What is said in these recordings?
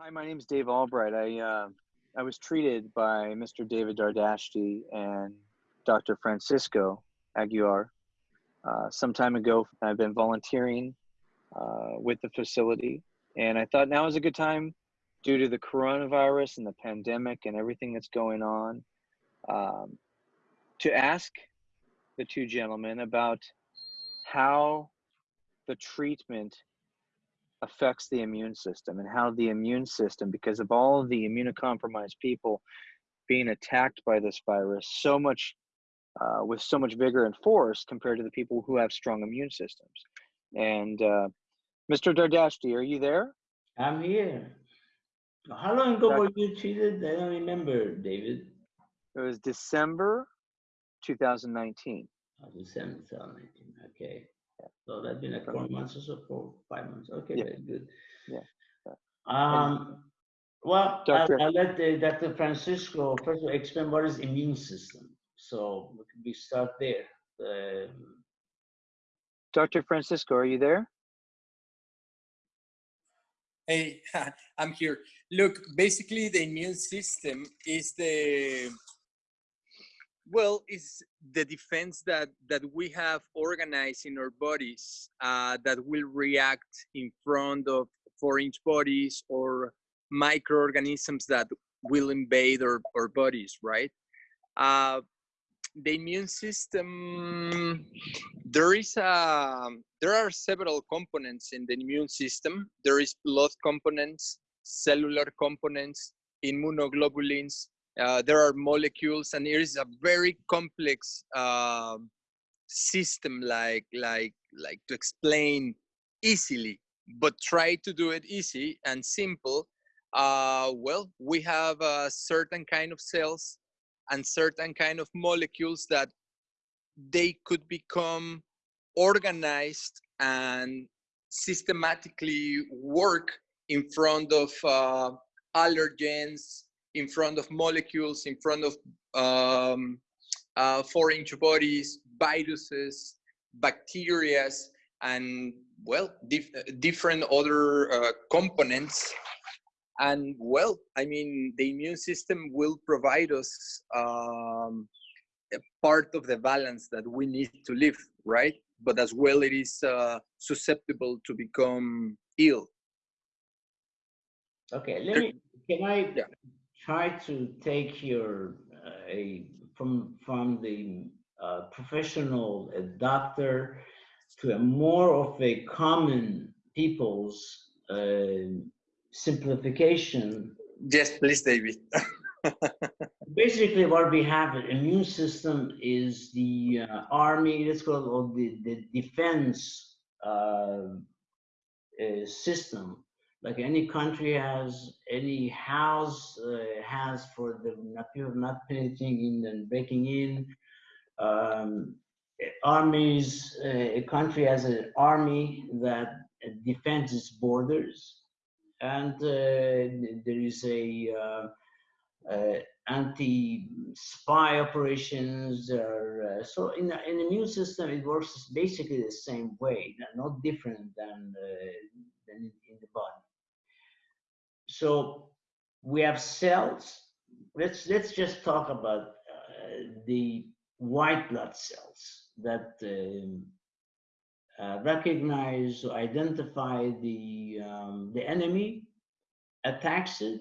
Hi, my name is Dave Albright. I uh, I was treated by Mr. David Dardashti and Dr. Francisco Aguiar uh, some time ago. I've been volunteering uh, with the facility, and I thought now is a good time due to the coronavirus and the pandemic and everything that's going on um, to ask the two gentlemen about how the treatment affects the immune system and how the immune system, because of all of the immunocompromised people being attacked by this virus so much uh, with so much vigor and force compared to the people who have strong immune systems. And uh, Mr. Dardashti, are you there? I'm here. How long ago were you treated? I don't remember, David. It was December 2019. Oh, December 2019. Okay. So that's been like four months or so, four, five months. Okay, yeah. very good. Yeah. Um, well, Doctor, I'll, I'll let the, Dr. Francisco first of all explain what is immune system. So we start there. Um, Dr. Francisco, are you there? Hey, I'm here. Look, basically the immune system is the well, it's the defense that that we have organized in our bodies uh, that will react in front of foreign bodies or microorganisms that will invade our, our bodies, right? Uh, the immune system, there is a, there are several components in the immune system. There is blood components, cellular components, immunoglobulins, uh, there are molecules and it is a very complex uh, system like like like to explain easily but try to do it easy and simple. Uh, well we have a certain kind of cells and certain kind of molecules that they could become organized and systematically work in front of uh, allergens in front of molecules, in front of um, uh, foreign bodies, viruses, bacteria, and well, dif different other uh, components. And well, I mean, the immune system will provide us um, a part of the balance that we need to live, right? But as well, it is uh, susceptible to become ill. Okay, let me, can I yeah try to take your uh, a from from the uh, professional doctor to a more of a common people's uh, simplification. Yes, please, David. Basically, what we have an immune system is the uh, army, let's call it, or the, the defense uh, uh, system like any country has, any house uh, has for the people not penetrating in and breaking in. Um, armies, uh, a country has an army that defends its borders, and uh, there is a uh, uh, anti-spy operations. Uh, so in, in the immune system, it works basically the same way, not different than, than in the body so we have cells. Let's let's just talk about uh, the white blood cells that uh, uh, recognize, identify the um, the enemy, attacks it,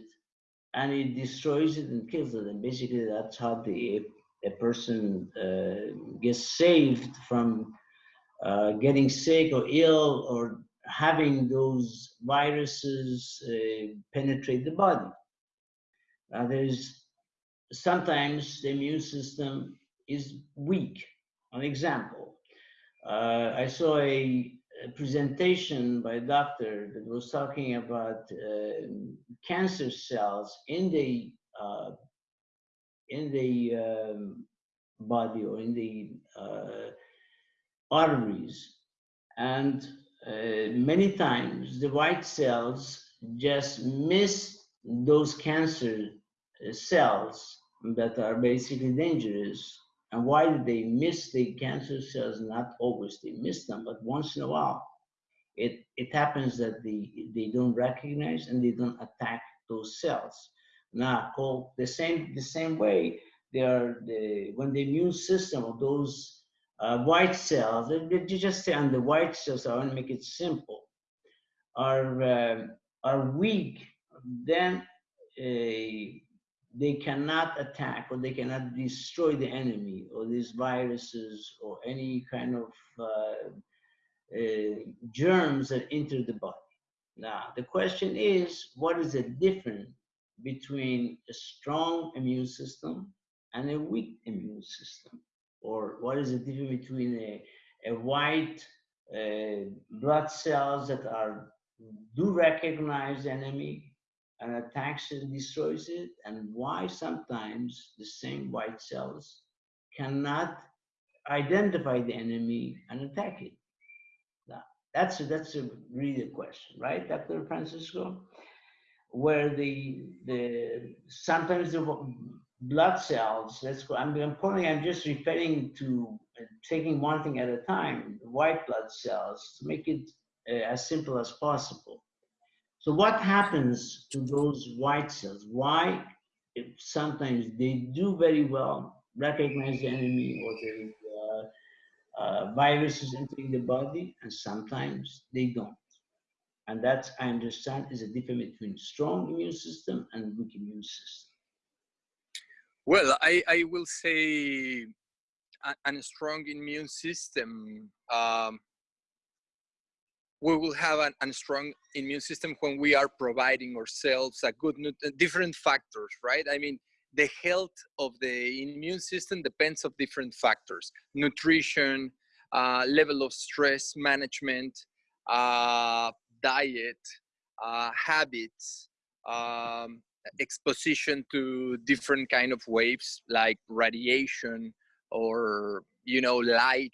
and it destroys it and kills it. And basically, that's how the a person uh, gets saved from uh, getting sick or ill or having those viruses uh, penetrate the body. Now, there's sometimes the immune system is weak. An example, uh, I saw a, a, presentation by a doctor that was talking about uh, cancer cells in the uh, in the um, body or in the uh, arteries, and uh, many times the white cells just miss those cancer uh, cells that are basically dangerous. And why do they miss the cancer cells? Not always they miss them, but once in a while. it, it happens that they, they don't recognize and they don't attack those cells. Now, the same, the same way, they are the, when the immune system of those uh, white cells, they, they just say on the white cells, I want to make it simple, are, uh, are weak, then uh, they cannot attack or they cannot destroy the enemy or these viruses or any kind of uh, uh, germs that enter the body. Now, the question is, what is the difference between a strong immune system and a weak immune system? Or what is the difference between a, a white uh, blood cells that are do recognize the enemy and attacks and destroys it, and why sometimes the same white cells cannot identify the enemy and attack it. That's a, that's a really question, right, Dr. Francisco? Where the the sometimes the blood cells. Let's go. I'm, I'm. I'm just referring to uh, taking one thing at a time. White blood cells to make it uh, as simple as possible so what happens to those white cells? Why if sometimes they do very well, recognize the enemy or the uh, uh, viruses entering the body, and sometimes they don't. And that, I understand, is a difference between strong immune system and weak immune system. Well, I, I will say a, a strong immune system um, we will have an, a strong immune system when we are providing ourselves a good uh, different factors right? I mean the health of the immune system depends of different factors. Nutrition uh, level of stress management uh, diet uh, habits um, exposition to different kind of waves like radiation or you know light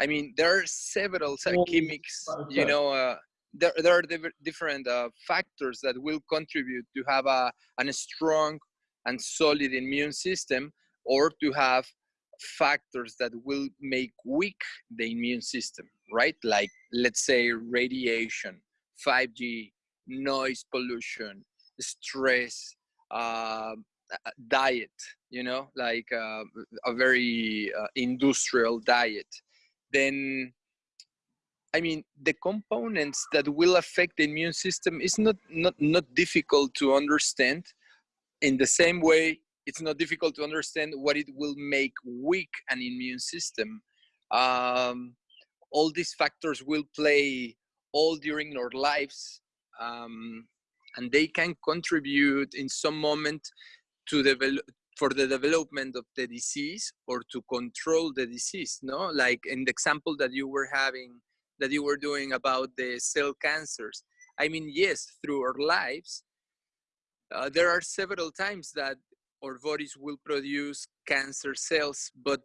I mean, there are several chemics, you know, uh, there, there are different uh, factors that will contribute to have a, a strong and solid immune system or to have factors that will make weak the immune system, right? Like, let's say, radiation, 5G, noise pollution, stress, uh, diet, you know, like uh, a very uh, industrial diet then I mean, the components that will affect the immune system is not, not, not difficult to understand. In the same way, it's not difficult to understand what it will make weak an immune system. Um, all these factors will play all during our lives, um, and they can contribute in some moment to develop for the development of the disease or to control the disease no? Like in the example that you were having that you were doing about the cell cancers. I mean yes through our lives uh, there are several times that our bodies will produce cancer cells but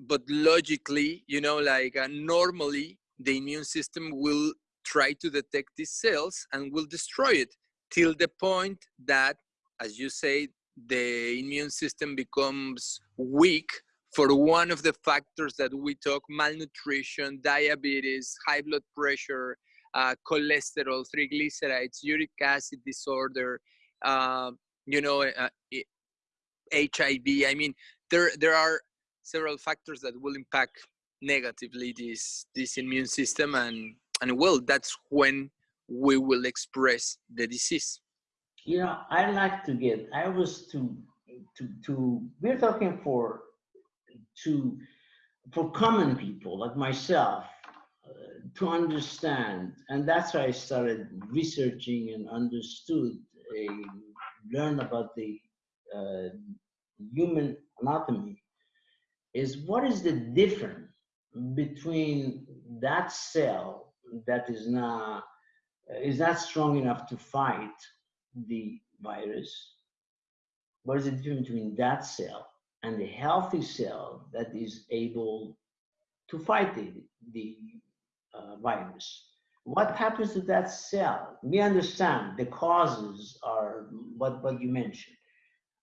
but logically you know like uh, normally the immune system will try to detect these cells and will destroy it till the point that as you say the immune system becomes weak for one of the factors that we talk malnutrition diabetes high blood pressure uh, cholesterol triglycerides uric acid disorder uh, you know uh, hiv i mean there there are several factors that will impact negatively this this immune system and and well that's when we will express the disease you know, I like to get, I was to, to, to, we're talking for, to, for common people like myself uh, to understand. And that's why I started researching and understood, a, learn about the uh, human anatomy is what is the difference between that cell that is not is not strong enough to fight the virus, what is the difference between that cell and the healthy cell that is able to fight the, the uh, virus? What happens to that cell? We understand the causes are what, what you mentioned.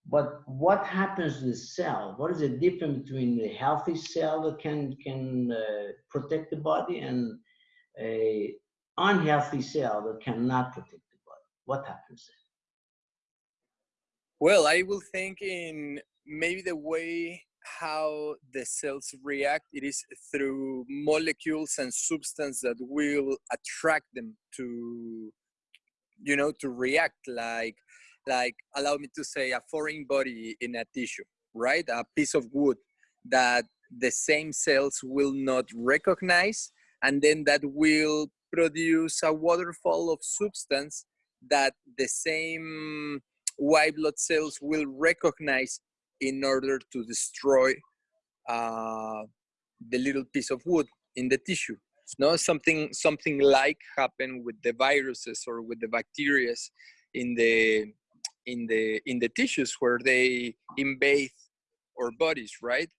But what happens to the cell? What is the difference between the healthy cell that can, can uh, protect the body and a unhealthy cell that cannot protect the body. What happens then? Well, I will think in maybe the way how the cells react it is through molecules and substance that will attract them to you know to react like like allow me to say a foreign body in a tissue right a piece of wood that the same cells will not recognize and then that will produce a waterfall of substance that the same white blood cells will recognize in order to destroy uh, the little piece of wood in the tissue. No, something something like happened with the viruses or with the bacteria in the in the in the tissues where they invade our bodies, right?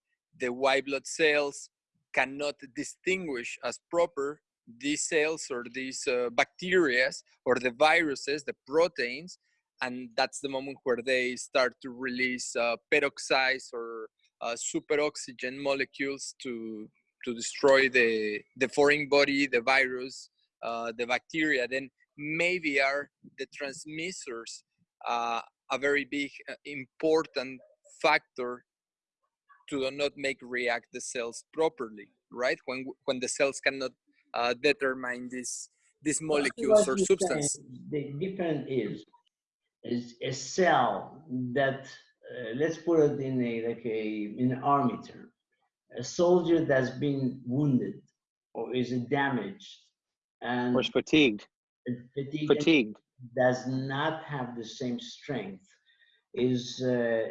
The white blood cells cannot distinguish as proper these cells or these uh, bacteria or the viruses, the proteins, and that's the moment where they start to release uh, peroxides or uh, superoxygen molecules to to destroy the the foreign body, the virus, uh, the bacteria. Then maybe are the transmitters uh, a very big uh, important factor to not make react the cells properly, right? When when the cells cannot uh, determine this these molecules or substance. The difference is is a cell that uh, let's put it in a like a in an army term. A soldier that's been wounded or is damaged and or fatigued. Fatigued, fatigued. Does not have the same strength. Is uh,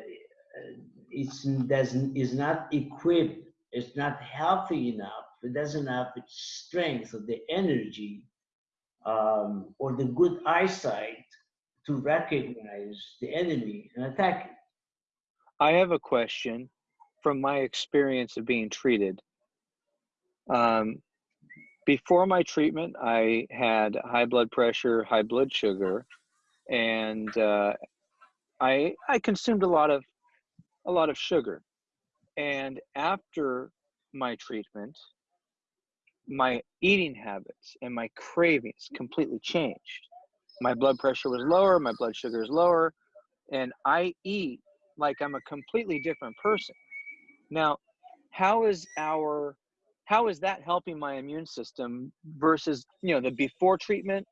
it's doesn't is not equipped it's not healthy enough it doesn't have the strength or the energy um, or the good eyesight to recognize the enemy and attack it. I have a question from my experience of being treated. Um, before my treatment, I had high blood pressure, high blood sugar, and uh, I I consumed a lot of a lot of sugar. And after my treatment, my eating habits and my cravings completely changed my blood pressure was lower, my blood sugar is lower, and I eat like I'm a completely different person. Now, how is our how is that helping my immune system versus you know the before treatment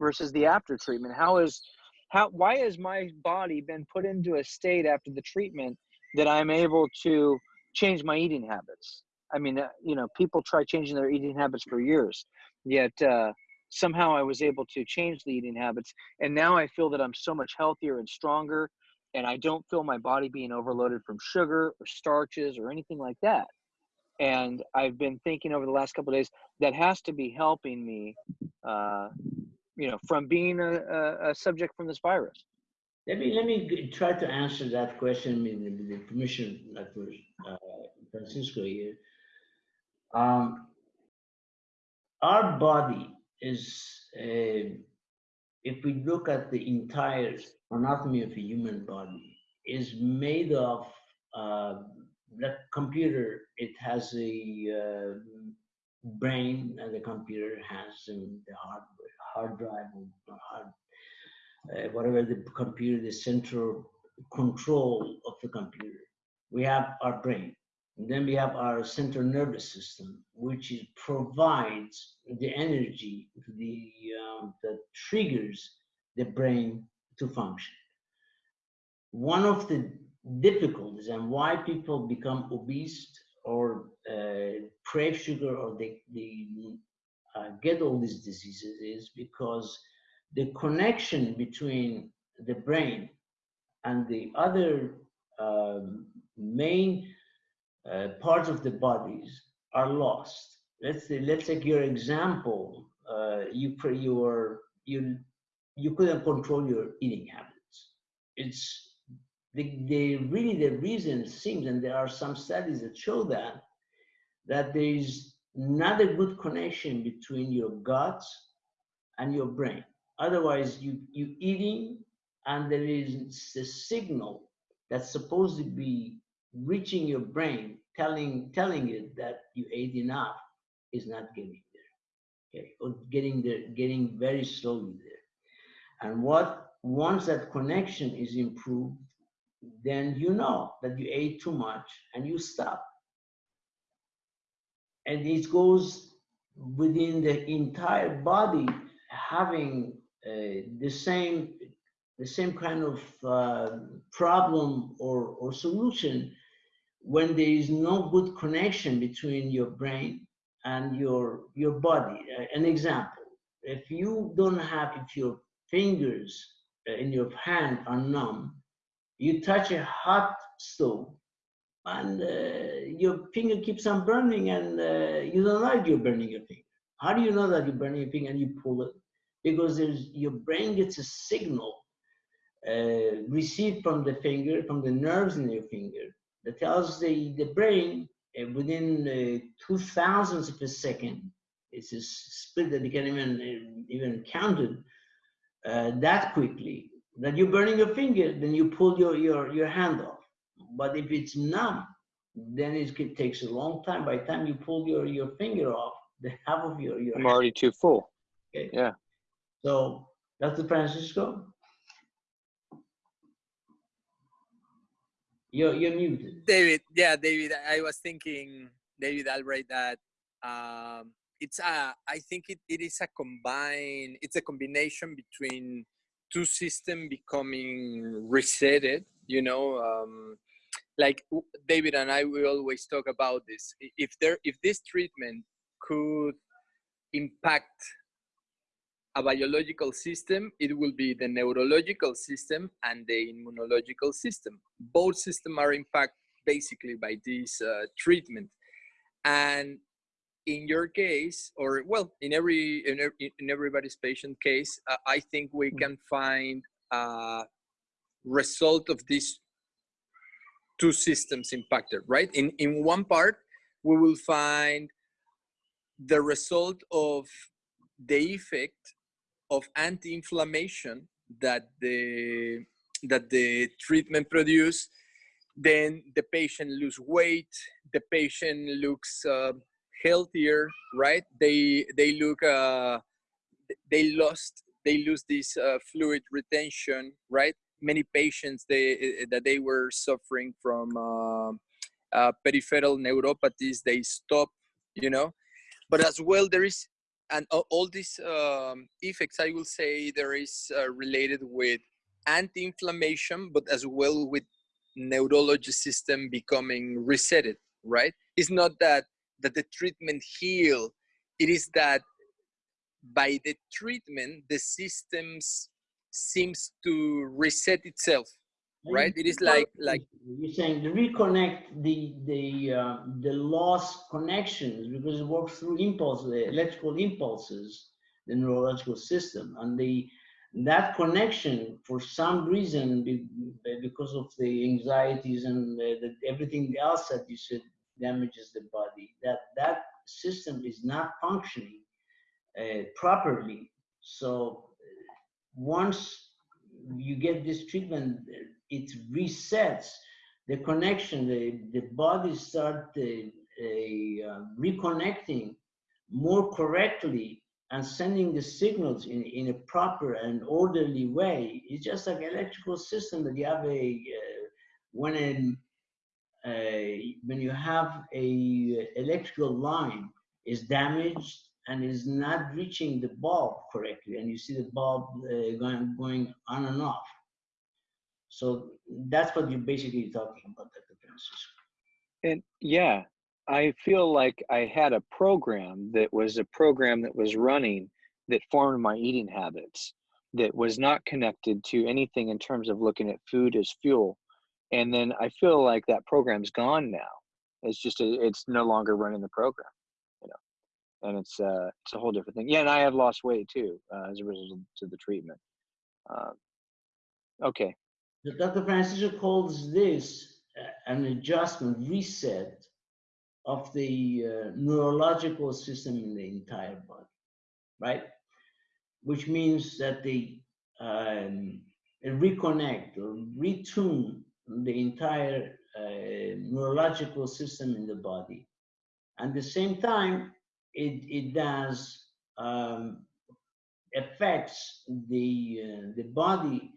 versus the after treatment? How is how why has my body been put into a state after the treatment that I'm able to change my eating habits? I mean, uh, you know, people try changing their eating habits for years, yet uh, somehow I was able to change the eating habits. And now I feel that I'm so much healthier and stronger. And I don't feel my body being overloaded from sugar or starches or anything like that. And I've been thinking over the last couple days that has to be helping me, uh, you know, from being a, a, subject from this virus. Let me let me try to answer that question with the permission, Dr. Uh, Francisco here. Um, our body is uh, if we look at the entire anatomy of a human body is made of uh, the computer it has a uh, brain and the computer has um, the hard hard drive or hard uh, whatever the computer the central control of the computer. We have our brain then we have our central nervous system, which is, provides the energy the, um, that triggers the brain to function. One of the difficulties and why people become obese or uh, crave sugar or they, they uh, get all these diseases is because the connection between the brain and the other um, main uh, parts of the bodies are lost. Let's say, let's take your example. Uh, you you are you you couldn't control your eating habits. It's the, the really the reason seems, and there are some studies that show that that there is not a good connection between your gut and your brain. Otherwise, you you eating, and there is a signal that's supposed to be reaching your brain, telling telling it that you ate enough, is not getting there. okay, or getting there, getting very slowly there. And what once that connection is improved, then you know that you ate too much and you stop. And it goes within the entire body having uh, the same the same kind of uh, problem or, or solution when there is no good connection between your brain and your your body. Uh, an example: if you don't have, if your fingers uh, in your hand are numb, you touch a hot stove, and uh, your finger keeps on burning, and uh, you don't know you're burning your finger. How do you know that you're burning your finger and you pull it? Because your brain gets a signal uh, received from the finger, from the nerves in your finger, that tells the, the brain uh, within uh, two thousandths of a second, it's a split that you can't even, uh, even count it uh, that quickly, that you're burning your finger, then you pull your, your, your hand off. But if it's numb, then it takes a long time. By the time you pull your, your finger off, the half of your, your I'm already too full. Okay. Yeah. So, Dr. Francisco? You're, you're muted. David, yeah, David, I was thinking, David Albright, that um, it's a, I think it, it is a combine, it's a combination between two system becoming resetted, you know, um, like David and I will always talk about this. If there, if this treatment could impact a biological system, it will be the neurological system and the immunological system. Both systems are impacted basically by this uh, treatment. And in your case, or well, in every in, in everybody's patient case, uh, I think we can find a result of these two systems impacted, right? In in one part, we will find the result of the effect of anti-inflammation that the that the treatment produce then the patient lose weight the patient looks uh, healthier right? They they look uh, they lost they lose this uh, fluid retention right? Many patients they that they were suffering from uh, uh, peripheral neuropathies they stop you know? But as well there is and all these um, effects i will say there is uh, related with anti-inflammation but as well with neurology system becoming resetted right? It's not that that the treatment heal it is that by the treatment the systems seems to reset itself right? It is like like you're saying to reconnect the the uh, the lost connections because it works through impulses electrical impulses the neurological system. And the that connection for some reason because of the anxieties and the, the, everything else that you said damages the body that that system is not functioning uh, properly. So once you get this treatment it resets the connection. The, the body start a uh, reconnecting more correctly and sending the signals in, in a proper and orderly way. It's just like electrical system that you have a uh, when a, when you have a electrical line is damaged and is not reaching the bulb correctly, and you see the bulb uh, going going on and off so that's what you're basically talking about, Dr. Francisco. And yeah, I feel like I had a program that was a program that was running that formed my eating habits that was not connected to anything in terms of looking at food as fuel. And then I feel like that program's gone now. It's just a, it's no longer running the program. And it's uh it's a whole different thing. Yeah, and I have lost weight too uh, as a result of the treatment. Uh, okay, Dr. Francisco calls this uh, an adjustment, reset of the uh, neurological system in the entire body, right? Which means that they um, reconnect or retune the entire uh, neurological system in the body. At the same time, it, it does um, affects the uh, the body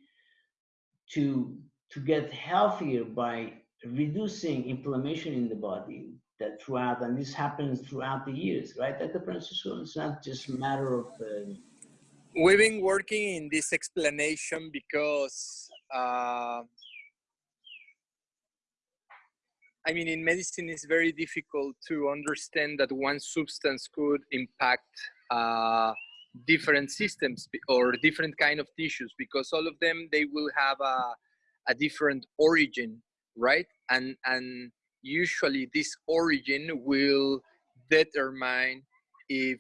to to get healthier by reducing inflammation in the body that throughout and this happens throughout the years right dr francisco? It's not just a matter of uh, we've been working in this explanation because uh, I mean, in medicine, it's very difficult to understand that one substance could impact uh, different systems or different kind of tissues because all of them they will have a, a different origin, right? And and usually this origin will determine if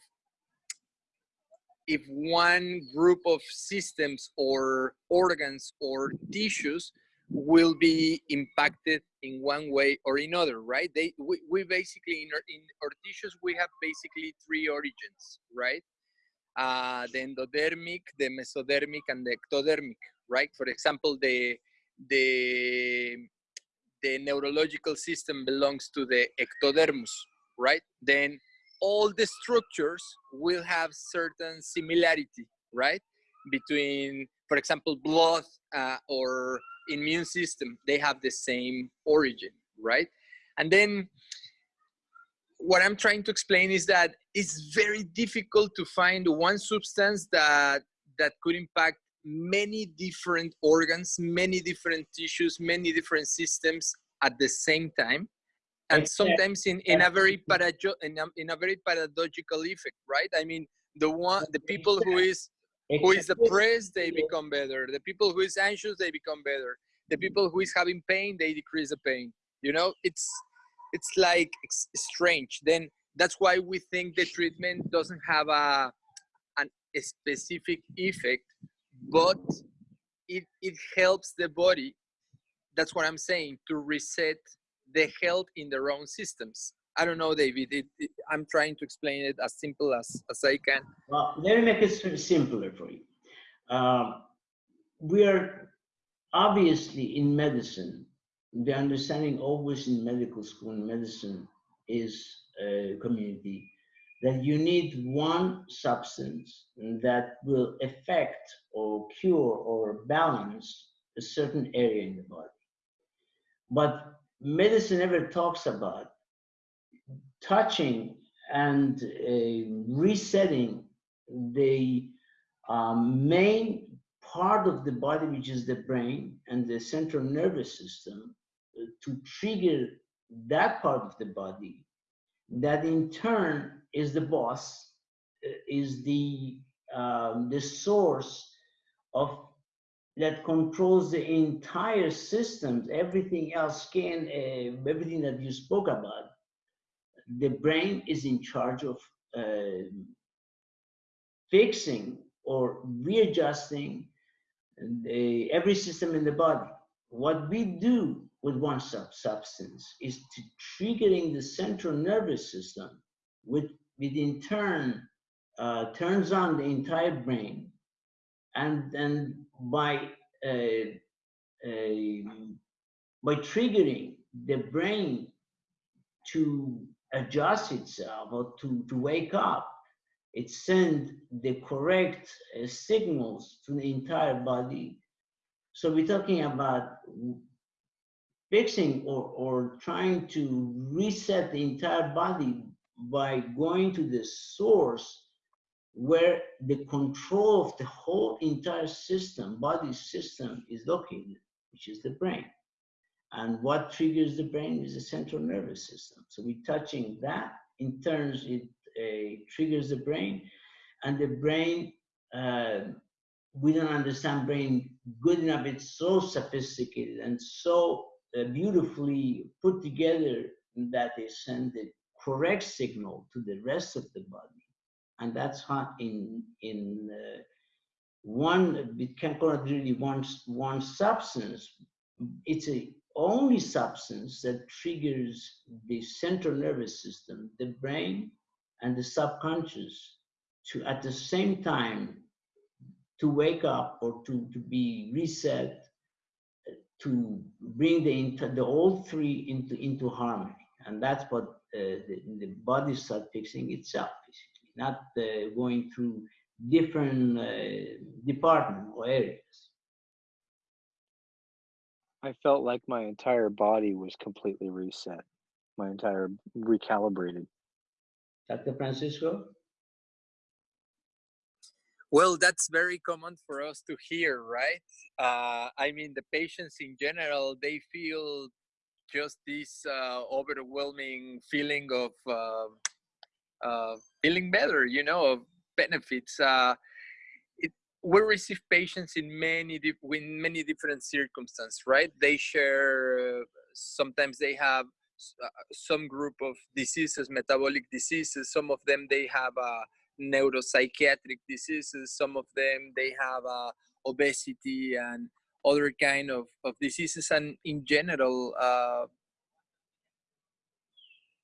if one group of systems or organs or tissues will be impacted in one way or another, right? They we, we basically in our, in our tissues we have basically three origins, right? Uh, the endodermic, the mesodermic, and the ectodermic, right? For example, the the the neurological system belongs to the ectodermis, right? Then all the structures will have certain similarity, right? Between, for example, blood uh, or immune system, they have the same origin, right? And then what I'm trying to explain is that it's very difficult to find one substance that that could impact many different organs, many different tissues, many different systems at the same time. And sometimes in, in a very parajo- in a, in a very paradoxical effect, right? I mean, the one the people who is who is depressed, they become better. The people who is anxious, they become better. The mm-hmm. people who is having pain, they decrease the pain. You know, it's it's like it's strange. Then that's why we think the treatment doesn't have a an, a specific effect, but it it helps the body. That's what I'm saying to reset the health in their own systems. I don't know, David. It, it, I'm trying to explain it as simple as, as I can. Well, let me make it simpler for you. Uh, we are obviously in medicine, the understanding always in medical school and medicine is a community that you need one substance that will affect or cure or balance a certain area in the body. But medicine never talks about touching and uh, resetting the um, main part of the body, which is the brain and the central nervous system, uh, to trigger that part of the body, that in turn is the boss, uh, is the um, the source of that controls the entire systems, everything else, skin, uh, everything that you spoke about the brain is in charge of uh, fixing or readjusting the, every system in the body. What we do with one sub substance is to triggering the central nervous system, which, in turn uh, turns on the entire brain, and then by uh, by triggering the brain to adjust itself or to, to wake up. It sends the correct uh, signals to the entire body. So we're talking about fixing or, or trying to reset the entire body by going to the source where the control of the whole entire system, body system is located, which is the brain. And what triggers the brain is the central nervous system. So we're touching that. In turns, it uh, triggers the brain. And the brain, uh, we don't understand brain good enough. It's so sophisticated and so uh, beautifully put together that they send the correct signal to the rest of the body. And that's how in, in uh, one, it can call it really one, one substance. It's a only substance that triggers the central nervous system, the brain, and the subconscious to at the same time to wake up or to, to be reset to bring the the all three into into harmony and that's what uh, the, the body starts fixing itself basically not uh, going through different uh, departments or areas. I felt like my entire body was completely reset, my entire recalibrated. Dr. Francisco? Well, that's very common for us to hear, right? Uh, I mean, the patients in general, they feel just this uh, overwhelming feeling of uh, uh feeling better, you know, of benefits. Uh, we receive patients in many in many different circumstances, right? They share. Uh, sometimes they have some group of diseases, metabolic diseases. Some of them they have neuropsychiatric diseases. Some of them they have obesity and other kind of, of diseases and in general uh,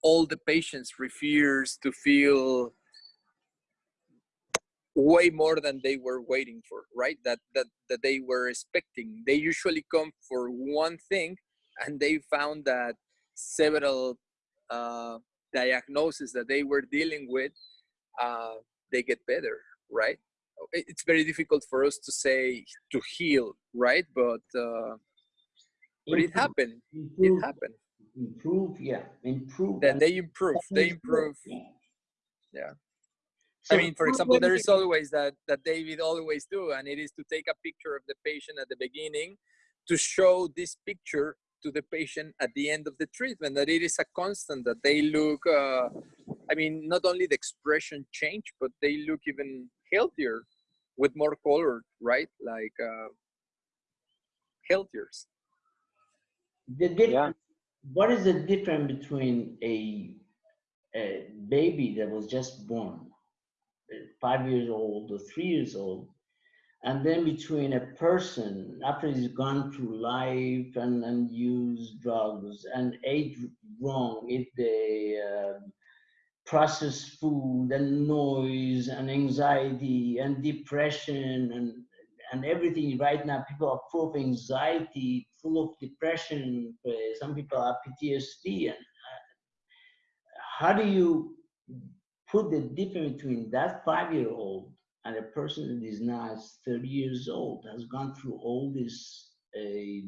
all the patients refuse to feel way more than they were waiting for right that that that they were expecting they usually come for one thing and they found that several uh, diagnoses that they were dealing with uh, they get better right it's very difficult for us to say to heal, right? But uh, but it happened. Improve, it happened. Improve, yeah, improve. Then they improve. They improve. Yeah. So I mean, for example, there is always that that David always do, and it is to take a picture of the patient at the beginning to show this picture to the patient at the end of the treatment. That it is a constant. That they look. Uh, I mean, not only the expression change, but they look even healthier with more color, right? Like uh, healthier. The difference, yeah. What is the difference between a, a baby that was just born, five years old or three years old, and then between a person after he's gone through life and, and used drugs and ate wrong, if they uh, processed food and noise and anxiety and depression and and everything right now people are full of anxiety full of depression some people have ptsd and uh, how do you put the difference between that five year old and a person that is now 30 years old has gone through all these uh,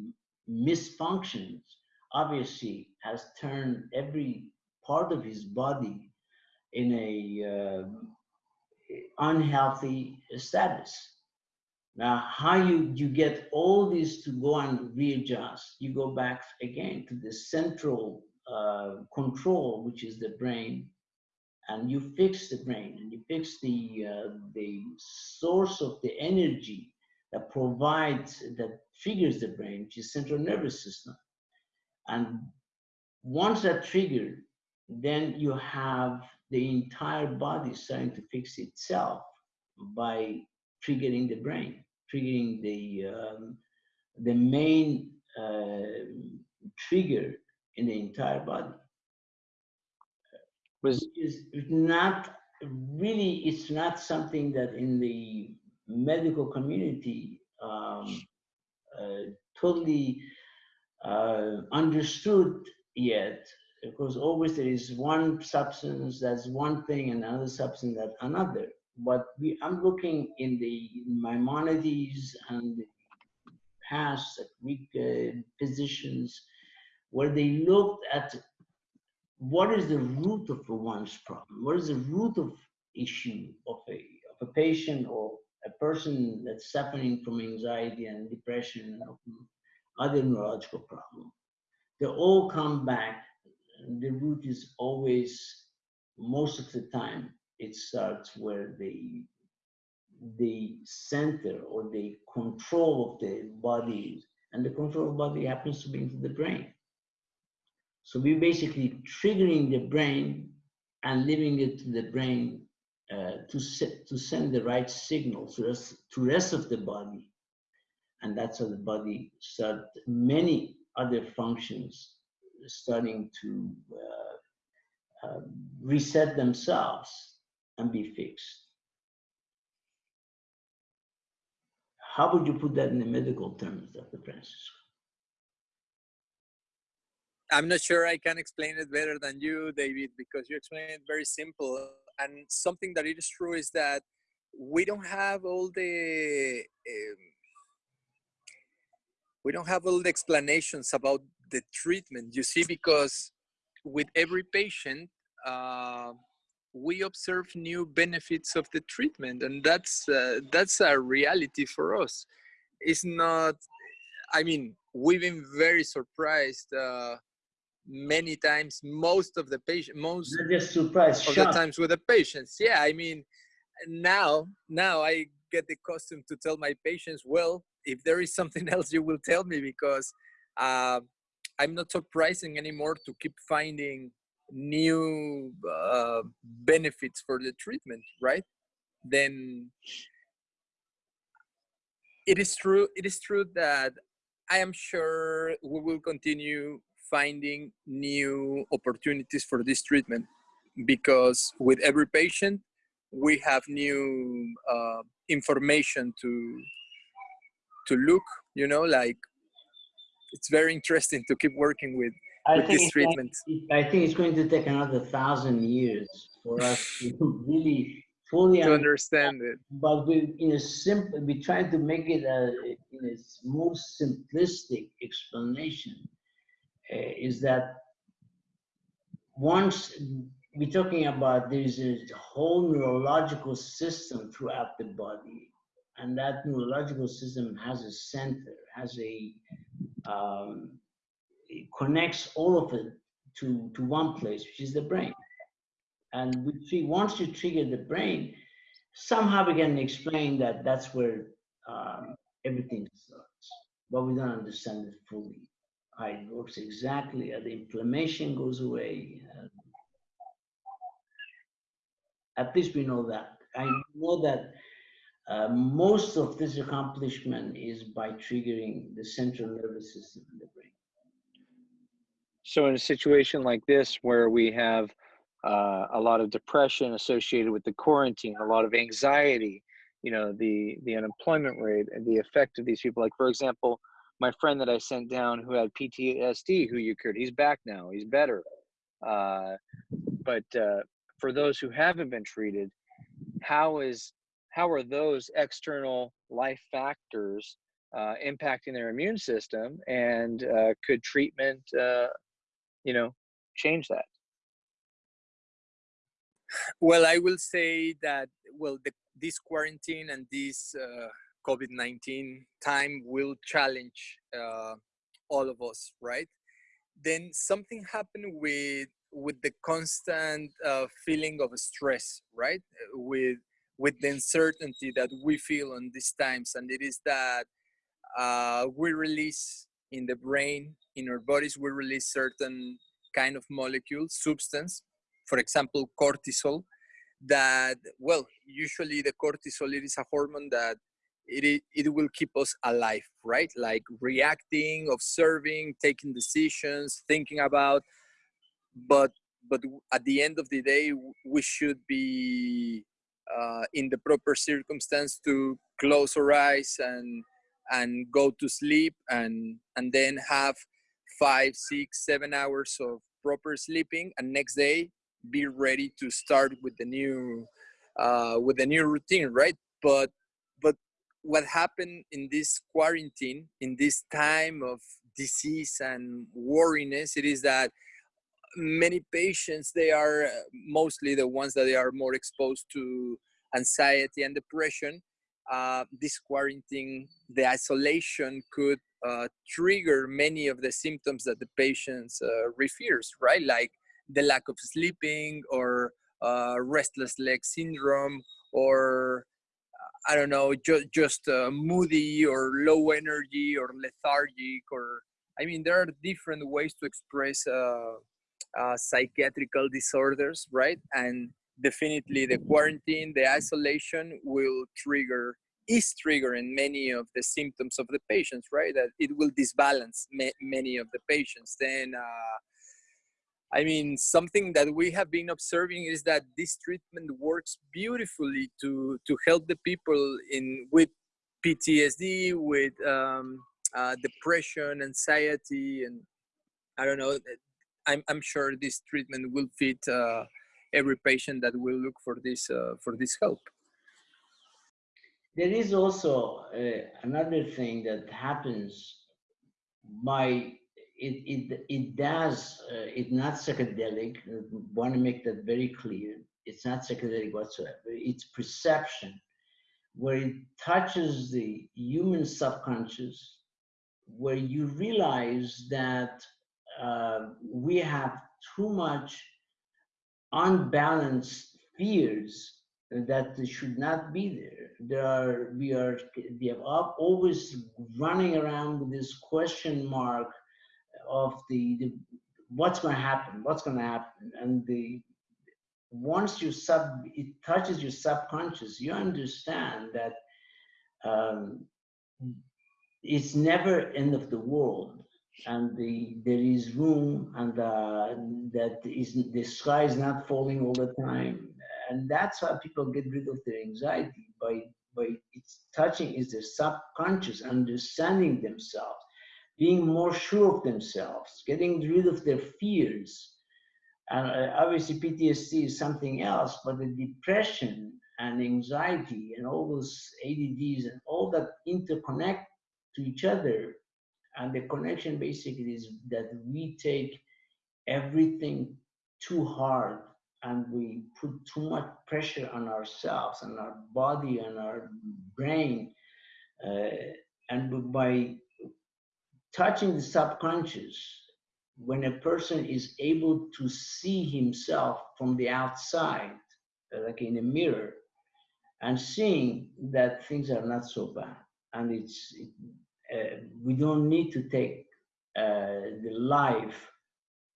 misfunctions obviously has turned every part of his body in a uh, unhealthy status. Now, how you, you get all this to go and readjust, you go back again to the central uh, control, which is the brain, and you fix the brain and you fix the, uh, the source of the energy that provides, that triggers the brain, which is central nervous system. And once that triggered, then you have the entire body starting to fix itself by triggering the brain, triggering the um, the main uh, trigger in the entire body. Was is not really it's not something that in the medical community um, uh, totally uh, understood yet because always there is one substance that's one thing and another substance that another. But we, I'm looking in the Maimonides and the past Greek uh, physicians where they looked at what is the root of one's problem, what is the root of issue of a, of a patient or a person that's suffering from anxiety and depression and other neurological problems. They all come back the root is always, most of the time, it starts where the the center or the control of the body and the control of body happens to be into the brain. So we're basically triggering the brain and leaving it to the brain uh, to, set, to send the right signal to rest, to rest of the body. And that's how the body start many other functions starting to uh, uh, reset themselves and be fixed. How would you put that in the medical terms, Dr. Francisco? I'm not sure I can explain it better than you, David, because you explained it very simple. and something that is true is that we don't have all the um, we don't have all the explanations about the treatment you see because with every patient uh, we observe new benefits of the treatment and that's uh, that's a reality for us it's not i mean we've been very surprised uh, many times most of the patient most just surprised, of the shocked. times with the patients yeah i mean now now i get accustomed to tell my patients well if there is something else you will tell me because uh, i'm not surprising anymore to keep finding new uh, benefits for the treatment right then it is true it is true that i am sure we will continue finding new opportunities for this treatment because with every patient we have new uh, information to to look you know like it's very interesting to keep working with I with this going- treatment I think it's going to take another thousand years for us to really fully to understand. understand it But we, in a simple, we try to make it a, in its most simplistic explanation, is that once we're talking about there's a whole neurological system throughout the body, and that neurological system has a center, has a um, it connects all of it to, to one place, which is the brain. And we see once you trigger the brain, somehow we can explain that that's where um, everything starts, but we don't understand it fully. It works exactly, uh, the inflammation goes away. uh, at least we know that. I know that uh, most of this accomplishment is by triggering the central nervous system in the brain. So in a situation like this, where we have uh, a lot of depression associated with the quarantine, a lot of anxiety, you know, the the unemployment rate and the effect of these people. Like for example, my friend that I sent down who had PTSD, who you cured, he's back now, he's better. Uh, but uh, for those who haven't been treated, how is how are those external life factors uh, impacting their immune system, and uh, could treatment uh, you know change that well i will say that well the, this quarantine and this uh, covid-19 time will challenge uh, all of us right? Then something happened with with the constant uh, feeling of stress right? With with the uncertainty that we feel on these times and it is that uh, we release in the brain in our bodies we release certain kind of molecule substance for example cortisol that well usually the cortisol it is a hormone that it, it will keep us alive right? Like reacting observing taking decisions thinking about but but at the end of the day we should be uh, in the proper circumstance to close our eyes and and go to sleep and and then have five six seven hours of proper sleeping and next day be ready to start with the new uh, with the new routine right? But what happened in this quarantine in this time of disease and worriness it is that many patients they are uh, mostly the ones that they are more exposed to anxiety and depression uh, this quarantine the isolation could uh, trigger many of the symptoms that the patients uh, refers right? Like the lack of sleeping or uh, restless leg syndrome or I don't know, just just uh, moody or low energy or lethargic or I mean, there are different ways to express uh, uh, psychiatrical disorders, right? And definitely, the quarantine, the isolation will trigger is triggering many of the symptoms of the patients, right? That it will disbalance ma- many of the patients. Then. I mean, something that we have been observing is that this treatment works beautifully to to help the people in with PTSD, with um, uh, depression, anxiety, and I don't know. I'm I'm sure this treatment will fit uh, every patient that will look for this uh, for this help. There is also uh, another thing that happens by it it it does uh, it's not psychedelic. Want to make that very clear. It's not psychedelic whatsoever. It's perception, where it touches the human subconscious, where you realize that uh, we have too much unbalanced fears that should not be there. There are we are we have always running around with this question mark of the, the what's going to happen, what's going to happen, and the once you sub it touches your subconscious, you understand that um, it's never end of the world and the there is room and uh, that is the sky is not falling all the time and that's how people get rid of their anxiety by by it's touching is their subconscious understanding themselves being more sure of themselves getting rid of their fears. And uh, obviously ptsd is something else but the depression and anxiety and all those adds and all that interconnect to each other. And the connection basically is that we take everything too hard and we put too much pressure on ourselves and our body and our brain uh, and by touching the subconscious when a person is able to see himself from the outside like in a mirror and seeing that things are not so bad. And it's it, uh, we don't need to take uh, the life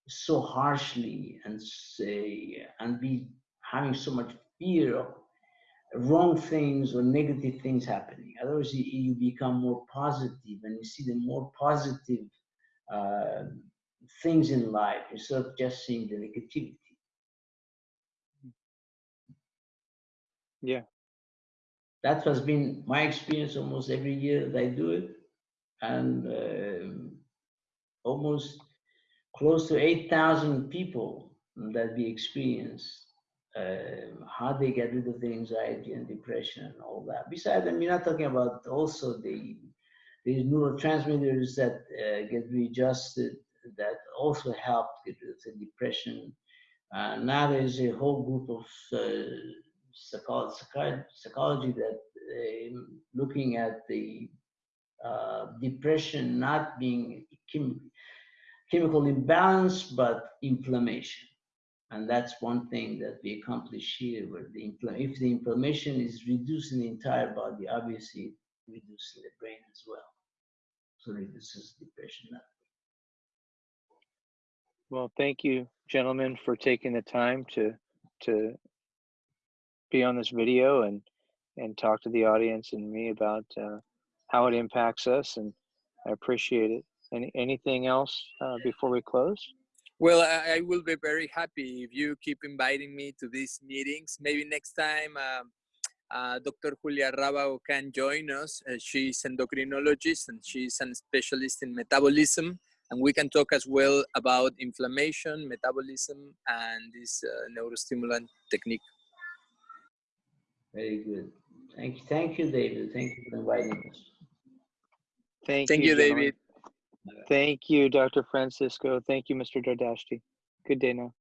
so harshly and say and be having so much fear of wrong things or negative things happening. Otherwise, you, you become more positive and you see the more positive uh, things in life instead of just seeing the negativity. Yeah. That has been my experience almost every year that I do it and um almost close to 8,000 people that we experienced uh, how they get rid of the anxiety and depression and all that. Besides, I'm not talking about also the these neurotransmitters that uh, get readjusted that also help of the depression. Uh, now there's a whole group of uh, psychology, psychology that uh, looking at the uh, depression not being chem chemical imbalance, but inflammation. And that's one thing that we accomplish here, where the if the inflammation is reduced in the entire body, obviously reduces the brain as well. So reduces depression. Well, thank you, gentlemen, for taking the time to to be on this video and and talk to the audience and me about uh, how it impacts us, and I appreciate it. Any anything else uh, before we close? Well, I, I will be very happy if you keep inviting me to these meetings. Maybe next time um, uh, Dr. Julia Rabao can join us. Uh, she's endocrinologist and she's a specialist in metabolism. And we can talk as well about inflammation, metabolism, and this uh, neurostimulant technique. Very good. Thank you, thank you, David. Thank you for inviting us. Thank, Thank you, gentlemen. David. Thank you, Dr. Francisco. Thank you, Mr. Dardashti. Good day now.